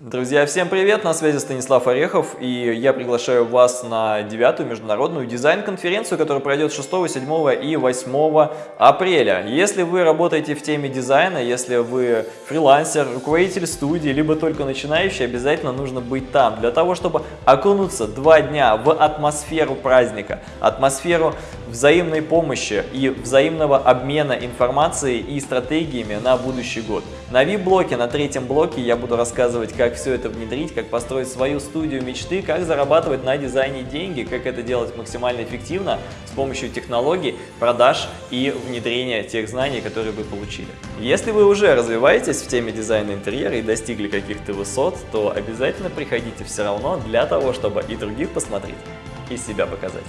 Друзья, всем привет! На связи Станислав Орехов, и я приглашаю вас на девятую международную дизайн-конференцию, которая пройдет 6, 7 и 8 апреля. Если вы работаете в теме дизайна, если вы фрилансер, руководитель студии, либо только начинающий, обязательно нужно быть там, для того, чтобы окунуться два дня в атмосферу праздника, атмосферу взаимной помощи и взаимного обмена информацией и стратегиями на будущий год. На VIP-блоке, на третьем блоке я буду рассказывать, как все это внедрить, как построить свою студию мечты, как зарабатывать на дизайне деньги, как это делать максимально эффективно с помощью технологий, продаж и внедрения тех знаний, которые вы получили. Если вы уже развиваетесь в теме дизайна интерьера и достигли каких-то высот, то обязательно приходите все равно для того, чтобы и других посмотреть, и себя показать.